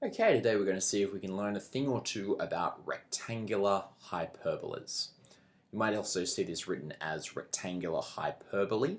Okay, today we're going to see if we can learn a thing or two about rectangular hyperbolas. You might also see this written as rectangular hyperbolae.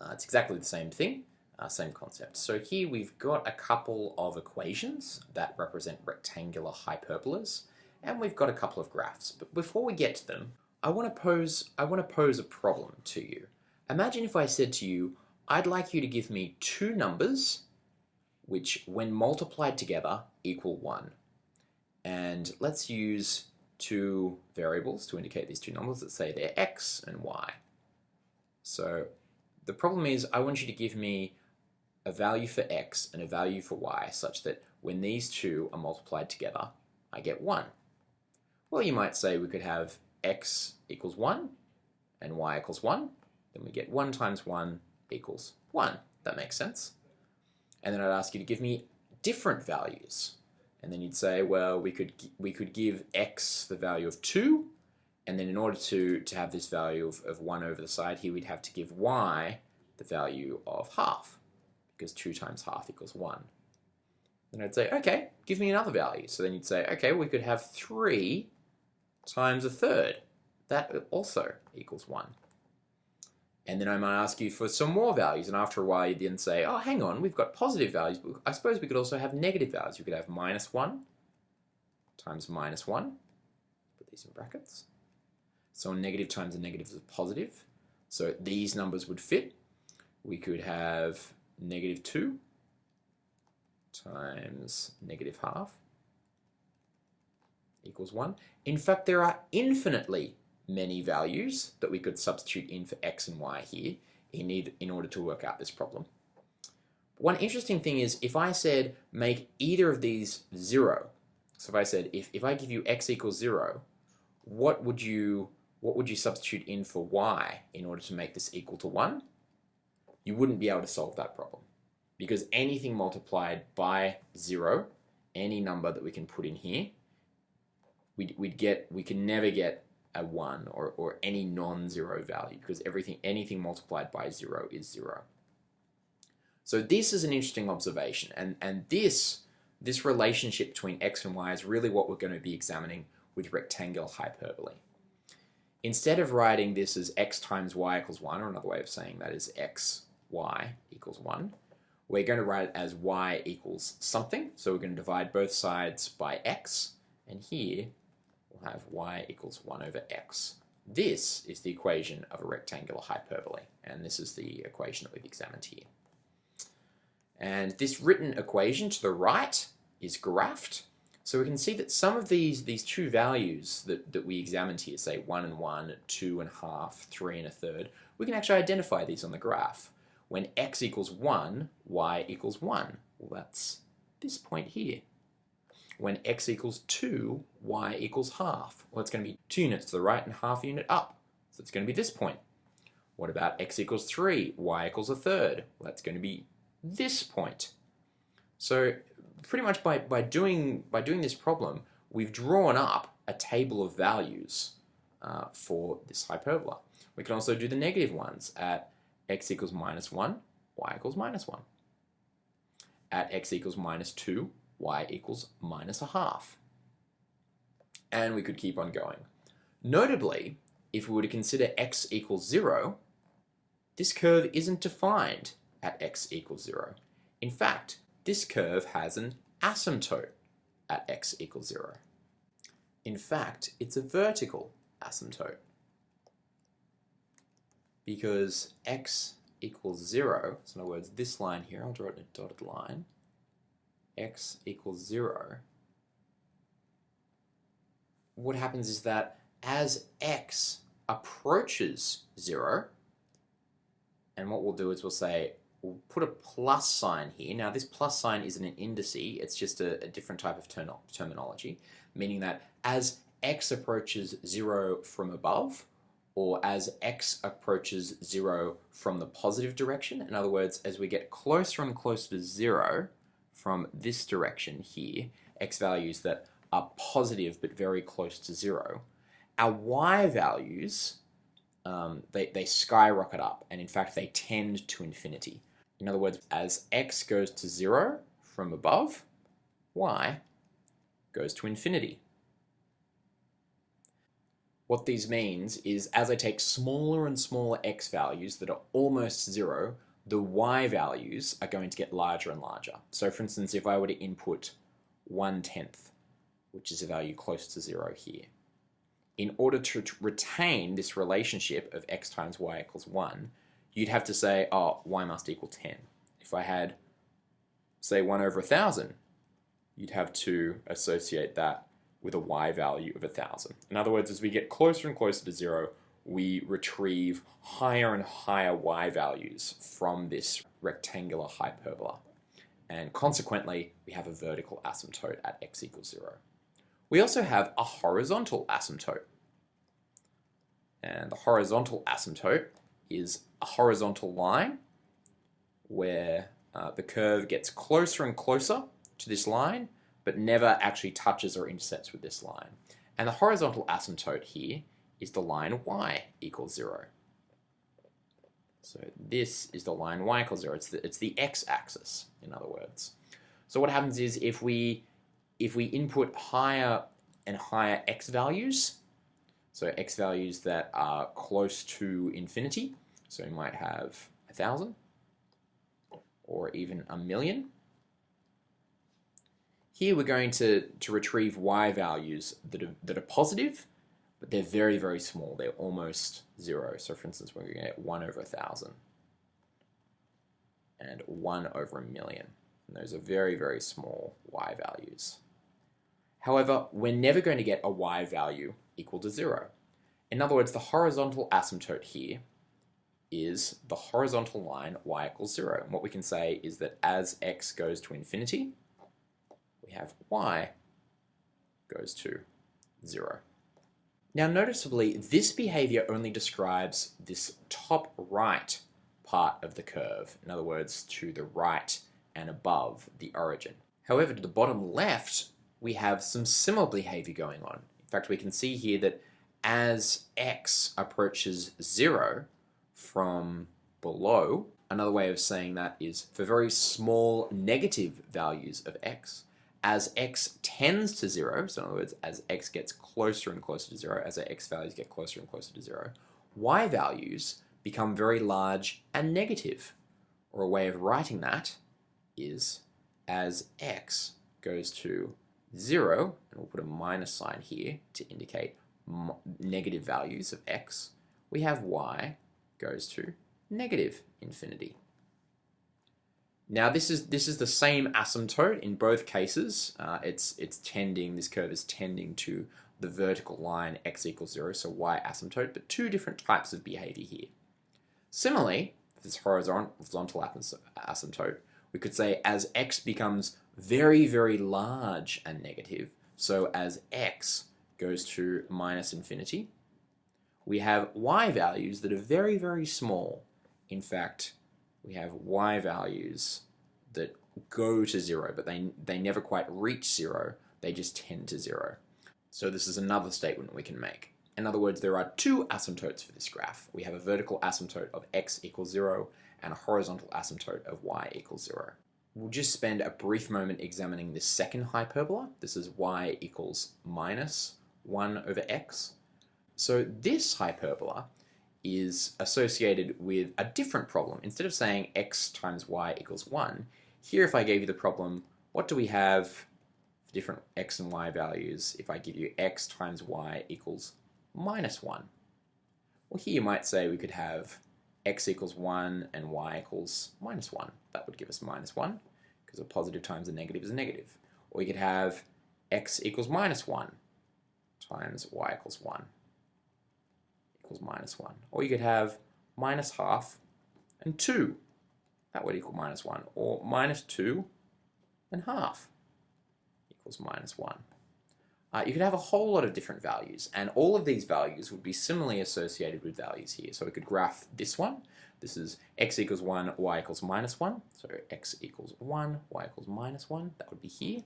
Uh, it's exactly the same thing, uh, same concept. So here we've got a couple of equations that represent rectangular hyperbolas, and we've got a couple of graphs. But before we get to them, I want to pose, I want to pose a problem to you. Imagine if I said to you, I'd like you to give me two numbers which when multiplied together equal 1. And let's use two variables to indicate these two numbers. Let's say they're x and y. So the problem is I want you to give me a value for x and a value for y such that when these two are multiplied together, I get 1. Well, you might say we could have x equals 1 and y equals 1. Then we get 1 times 1 equals 1. That makes sense and then I'd ask you to give me different values. And then you'd say, well, we could we could give x the value of 2, and then in order to, to have this value of, of 1 over the side here, we'd have to give y the value of half, because 2 times half equals 1. Then I'd say, okay, give me another value. So then you'd say, okay, we could have 3 times a third. That also equals 1. And then I might ask you for some more values, and after a while you then say, oh, hang on, we've got positive values, but I suppose we could also have negative values. We could have minus 1 times minus 1. Put these in brackets. So a negative times a negative is a positive. So these numbers would fit. We could have negative 2 times negative half equals 1. In fact, there are infinitely many values that we could substitute in for x and y here in, either, in order to work out this problem. One interesting thing is if I said make either of these 0, so if I said if, if I give you x equals 0, what would you what would you substitute in for y in order to make this equal to 1? You wouldn't be able to solve that problem because anything multiplied by 0, any number that we can put in here, we'd, we'd get, we can never get a 1 or, or any non-zero value because everything anything multiplied by 0 is 0. So this is an interesting observation and, and this, this relationship between x and y is really what we're going to be examining with rectangular hyperbolae. Instead of writing this as x times y equals 1, or another way of saying that is x, y equals 1, we're going to write it as y equals something. So we're going to divide both sides by x, and here we'll have y equals 1 over x. This is the equation of a rectangular hyperbolae, and this is the equation that we've examined here. And this written equation to the right is graphed. So we can see that some of these, these two values that, that we examined here, say 1 and 1, 2 and a half, 3 and a third, we can actually identify these on the graph. When x equals 1, y equals 1. Well, that's this point here when x equals 2, y equals half. Well, it's going to be 2 units to the right and half unit up. So it's going to be this point. What about x equals 3, y equals a third? Well, that's going to be this point. So pretty much by, by, doing, by doing this problem, we've drawn up a table of values uh, for this hyperbola. We can also do the negative ones at x equals minus 1, y equals minus 1. At x equals minus 2, y equals minus a half. And we could keep on going. Notably, if we were to consider x equals 0, this curve isn't defined at x equals 0. In fact, this curve has an asymptote at x equals 0. In fact, it's a vertical asymptote because x equals 0, so in other words, this line here, I'll draw it in a dotted line, x equals 0, what happens is that as x approaches 0, and what we'll do is we'll say, we'll put a plus sign here. Now this plus sign isn't an indice, it's just a, a different type of term terminology, meaning that as x approaches 0 from above, or as x approaches 0 from the positive direction, in other words, as we get closer and closer to 0, from this direction here, x values that are positive but very close to zero, our y values, um, they, they skyrocket up and in fact they tend to infinity. In other words, as x goes to zero from above, y goes to infinity. What these means is as I take smaller and smaller x values that are almost zero, the y values are going to get larger and larger. So for instance, if I were to input one tenth, which is a value close to zero here, in order to retain this relationship of x times y equals 1, you'd have to say, oh, y must equal 10. If I had, say, 1 over 1,000, you'd have to associate that with a y value of 1,000. In other words, as we get closer and closer to zero, we retrieve higher and higher y values from this rectangular hyperbola. And consequently, we have a vertical asymptote at x equals 0. We also have a horizontal asymptote. And the horizontal asymptote is a horizontal line where uh, the curve gets closer and closer to this line but never actually touches or intersects with this line. And the horizontal asymptote here is the line y equals 0. So this is the line y equals 0. It's the, it's the x-axis, in other words. So what happens is if we, if we input higher and higher x values, so x values that are close to infinity, so we might have a thousand or even a million, here we're going to, to retrieve y values that are, that are positive, but they're very, very small. They're almost zero. So for instance, we're going to get 1 over a 1,000 and 1 over a million. And those are very, very small y values. However, we're never going to get a y value equal to 0. In other words, the horizontal asymptote here is the horizontal line y equals 0. And what we can say is that as x goes to infinity, we have y goes to 0. Now noticeably, this behavior only describes this top right part of the curve, in other words, to the right and above the origin. However, to the bottom left, we have some similar behavior going on. In fact, we can see here that as x approaches 0 from below, another way of saying that is for very small negative values of x, as x tends to 0, so in other words, as x gets closer and closer to 0, as our x values get closer and closer to 0, y values become very large and negative. Or a way of writing that is as x goes to 0, and we'll put a minus sign here to indicate negative values of x, we have y goes to negative infinity. Now this is this is the same asymptote in both cases. Uh, it's it's tending this curve is tending to the vertical line x equals zero, so y asymptote, but two different types of behavior here. Similarly, this horizontal asymptote, we could say as x becomes very very large and negative, so as x goes to minus infinity, we have y values that are very very small. In fact, we have y values that go to zero, but they, they never quite reach zero, they just tend to zero. So this is another statement we can make. In other words, there are two asymptotes for this graph. We have a vertical asymptote of x equals zero and a horizontal asymptote of y equals zero. We'll just spend a brief moment examining this second hyperbola. This is y equals minus 1 over x. So this hyperbola is associated with a different problem. Instead of saying x times y equals 1, here if I gave you the problem, what do we have for different x and y values if I give you x times y equals minus 1? Well here you might say we could have x equals 1 and y equals minus 1. That would give us minus 1 because a positive times a negative is a negative. Or we could have x equals minus 1 times y equals 1 equals minus 1. Or you could have minus half and 2. That would equal minus 1. Or minus 2 and half equals minus 1. Uh, you could have a whole lot of different values, and all of these values would be similarly associated with values here. So we could graph this one. This is x equals 1, y equals minus 1. So x equals 1, y equals minus 1. That would be here.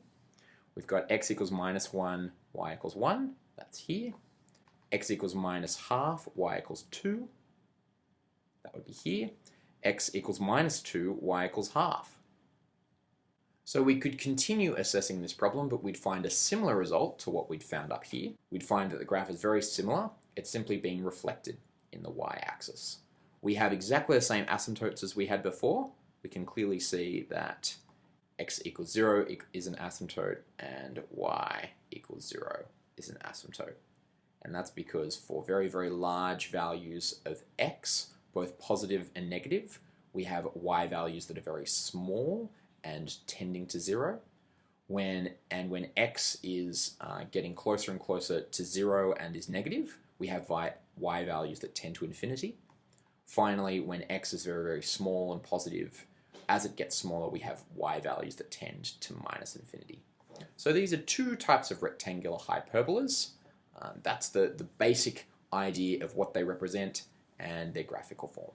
We've got x equals minus 1, y equals 1. That's here x equals minus half, y equals 2. That would be here. x equals minus 2, y equals half. So we could continue assessing this problem, but we'd find a similar result to what we'd found up here. We'd find that the graph is very similar. It's simply being reflected in the y-axis. We have exactly the same asymptotes as we had before. We can clearly see that x equals 0 is an asymptote and y equals 0 is an asymptote. And that's because for very, very large values of x, both positive and negative, we have y values that are very small and tending to 0. When, and when x is uh, getting closer and closer to 0 and is negative, we have y values that tend to infinity. Finally, when x is very, very small and positive, as it gets smaller, we have y values that tend to minus infinity. So these are two types of rectangular hyperbolas. Um, that's the, the basic idea of what they represent and their graphical form.